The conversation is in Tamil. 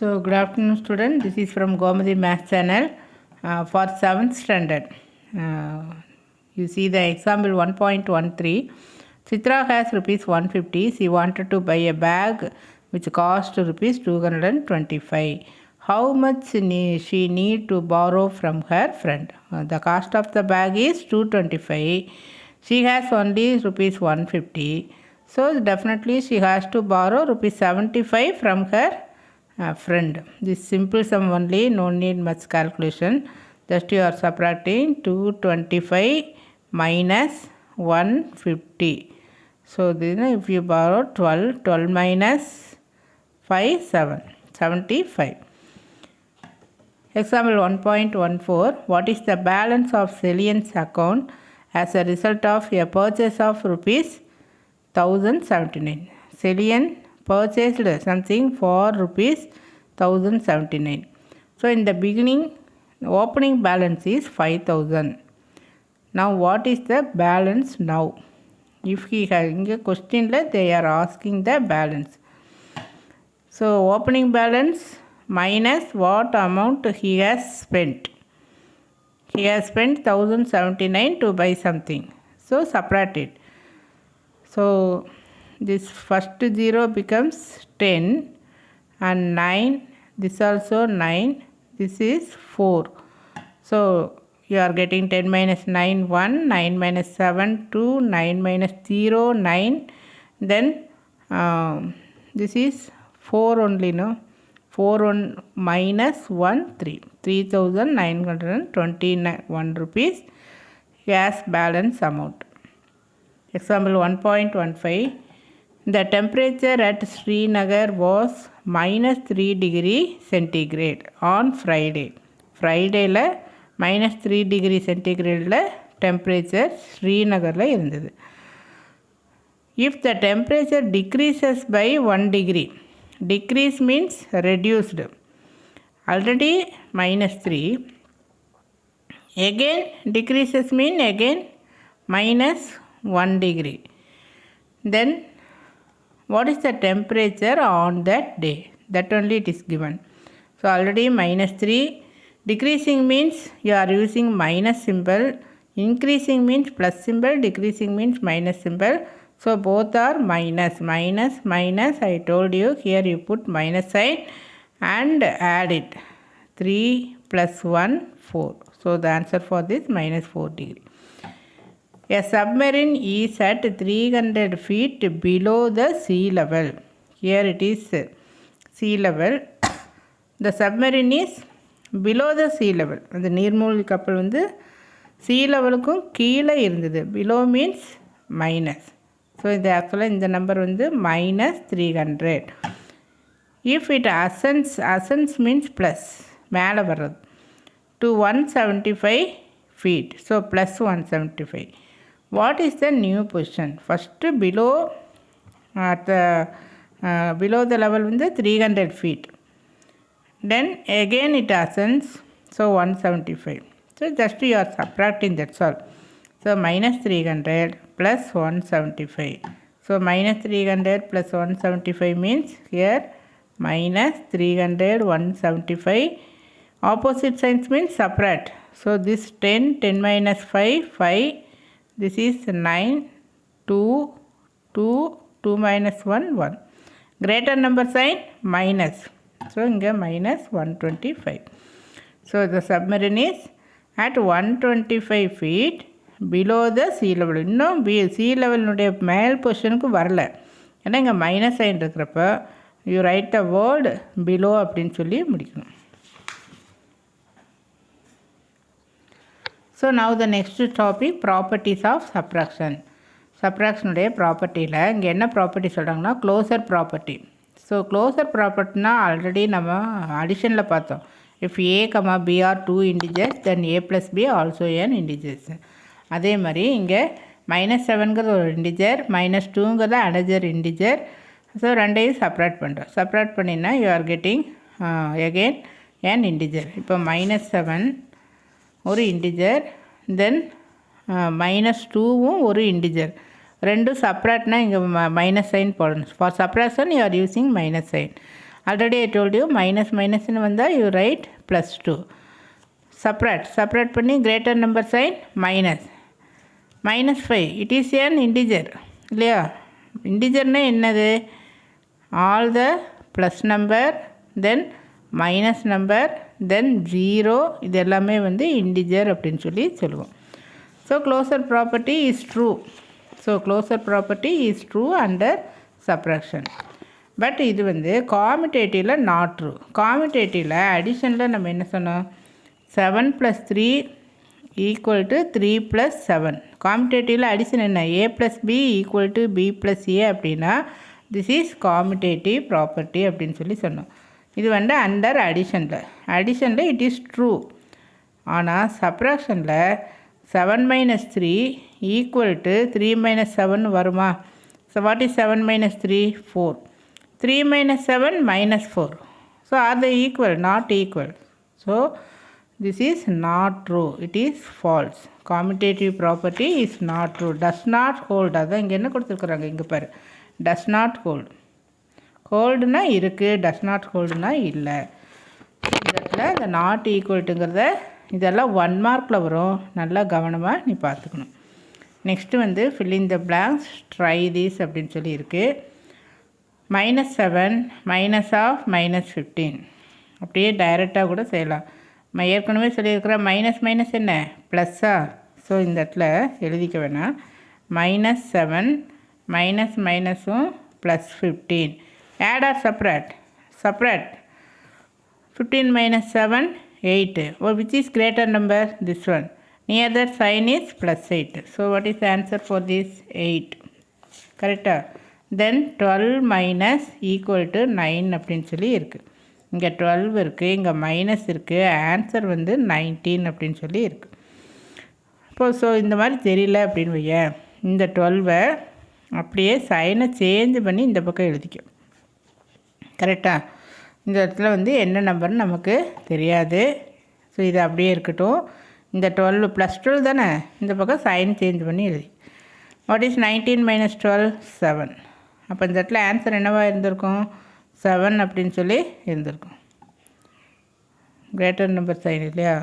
So, good afternoon, student. This is from Gomadi Math Channel uh, for 7th standard. Uh, you see the example 1.13. Chitra has rupees 150. She wanted to buy a bag which cost rupees 225. How much she need to borrow from her friend? Uh, the cost of the bag is 225. She has only rupees 150. So, definitely she has to borrow rupees 75 from her friend. This simple sum only, no need much calculation. Just you are subtracting 225 minus 150. So then if you borrow 12, 12 minus 5, 7, 75. Example 1.14 What is the balance of Celian's account as a result of a purchase of rupees 1079? Celian purchased something for rupees 1079 so in the beginning opening balance is 5000 now what is the balance now? If he has a question they are asking the balance. So opening balance minus what amount he has spent. He has spent 1079 to buy something. So subtract it. So this first 0 becomes 10 and 9. This also 9. This is 4. So you are getting 10 minus 9 1 9 minus 7 2 9 minus 0 9 then um, this is 4 only no 4 1 minus 1 3 3921 rupees gas balance amount example 1.15 the temperature at Srinagar was minus 3 degree centigrade on Friday. ஃப்ரைடேயில் minus three degree சென்டிகிரேடில் temperature ஸ்ரீநகரில் இருந்தது if the temperature decreases by one degree decrease means reduced already minus three again decreases mean again minus 1 degree then what is the temperature on that day? That only it is given. So already minus 3 decreasing means you are using minus symbol. Increasing means plus symbol. Decreasing means minus symbol. So both are minus minus minus. I told you here you put minus sign and add it. 3 plus 1 4 so the answer for this minus 4 degree a submarine is at 300 feet below the sea level. Here it is uh, sea level. The submarine is below the sea level. அந்த நீர்மூழ்கி கப்பல் வந்து சீ லெவலுக்கும் கீழே இருந்தது. பிலோ மீன்ஸ் மைனஸ் ஸோ இது ஆக்சுவலாக இந்த நம்பர் வந்து minus three hundred if it ascends ascends means plus மேலே வர்றது. To one seventy five feet so plus one seventy five what is the new position? First below at the uh, below the level in the 300 feet. Then again it ascends so 175 so just you are subtracting that's all. So minus 300 plus 175 so minus 300 plus 175 means here minus 300 175 opposite signs means subtract. So this 10 10 minus 5 5 this is 9 2 2 2 minus 1 1 greater number sign minus so இங்கே minus 125 so the submarine is at 125 feet below the sea level இன்னும் பி sea levelனுடைய மேல் பொசிஷனுக்கு வரல ஏன்னா இங்கே மைனஸ் சைன் இருக்கிறப்ப you write the word below அப்படின்னு சொல்லி முடிக்கணும் so now the next topic properties of subtraction சப்ராக்ஷனுடைய ப்ராப்பர்ட்டியில் இங்கே என்ன ப்ராப்பர்ட்டி சொல்கிறாங்கன்னா க்ளோசர் ப்ராப்பர்ட்டி ஸோ க்ளோசர் ப்ராப்பர்ட்டினா ஆல்ரெடி நம்ம அடிஷனில் பார்த்தோம். If A comma B are two integers then A plus B also an integers அதே மாதிரி இங்கே மைனஸ் செவனுங்கிறது ஒரு இண்டிஜர் மைனஸ் டூங்கிறது அனஜர் இண்டிஜர் ஸோ ரெண்டையும் செப்ரேட் பண்ணுறோம் செப்ரேட் பண்ணினா you are getting again an integer இப்போ மைனஸ் செவன் ஒரு இன்டிஜர் தென் மைனஸ் டூவும் ஒரு இன்டிஜர் ரெண்டும் செப்ரேட்னா இங்கே மைனஸ் சைன் போடணும். For subtraction you are using minus sign already I told you minus மைனஸ்னு வந்தால் you write plus to separate separate பண்ணி greater number sign minus minus five it is an integer இல்லையா? இன்டிஜர்னால் என்னது? All the plus number then minus number then zero இது எல்லாமே வந்து இன்டிஜர் அப்படின்னு சொல்லி சொல்லுவோம். So closure property is true so closure property is true under subtraction but இது வந்து காமிடேட்டிவில் நாட் ட்ரூ காமிடேட்டிவில் அடிஷனில் நம்ம என்ன சொன்னோம்? Seven plus three equal to three plus seven காமிடேட்டிவில் addition என்ன? A plus B equal to B plus A அப்படின்னா திஸ் இஸ் காமிடேட்டிவ் ப்ராப்பர்ட்டி அப்படின்னு சொல்லி சொன்னோம். இது வந்து அண்டர் அடிஷனில் அடிஷனில் இட் இஸ் ட்ரூ ஆனால் சப்ராக்ஷனில் seven minus three equal to three minus seven வருமா? So what is seven minus three four three minus seven minus four so are the equal not equal so this is not true it is false commutative property is not true does not hold அதான் இங்கே என்ன கொடுத்துருக்குறாங்க? இங்கே பாரு. டஸ் நாட் ஹோல்ட் ஹோல்டுனா இருக்குது டஸ் நாட் ஹோல்டுனா இல்லை. இதில் இந்த நாட் ஈக்குவல்ட்டுங்கிறத இதெல்லாம் ஒன் மார்க்கில் வரும். நல்லா கவனமாக நீ பார்த்துக்கணும். நெக்ஸ்ட்டு வந்து filling the blanks try these அப்படின்னு சொல்லி இருக்குது minus seven minus of minus fifteen அப்படியே டைரெக்டாக கூட செய்யலாம். நான் ஏற்கனவே சொல்லியிருக்கிற மைனஸ் மைனஸ் என்ன? ப்ளஸ்ஸா ஸோ இந்த இடத்துல எழுதிக்க வேணாம். மைனஸ் செவன் மைனஸ் மைனஸும் plus fifteen add or separate separate fifteen minus seven eight oh which is greater number this one near that sign is plus eight so what is answer for this eight கரெக்டாக then twelve minus equal to nine அப்படின்னு சொல்லி இருக்குது இங்கே டுவெல் இருக்குது இங்கே மைனஸ் இருக்குது ஆன்சர் வந்து நைன்டீன் அப்படின்னு சொல்லி இருக்குது இப்போது ஸோ இந்த மாதிரி தெரியல அப்படின்னு வையேன். இந்த டுவெல்வை அப்படியே சைனை சேஞ்ச் பண்ணி இந்த பக்கம் எழுதிக்கும் கரெக்டாக இந்த இடத்துல வந்து என்ன நம்பர்னு நமக்கு தெரியாது. ஸோ இது அப்படியே இருக்கட்டும். இந்த டுவெல் ப்ளஸ் டுவெல் தானே? இந்த பக்கம் சைன் சேஞ்ச் பண்ணி எழுதி. What is nineteen minus twelve seven அப்போ இந்த இடத்துல ஆன்சர் என்னவாக இருந்திருக்கும்? செவன் அப்படின்னு சொல்லி இருந்திருக்கும். கிரேட்டர் நம்பர் சைன் இல்லையா?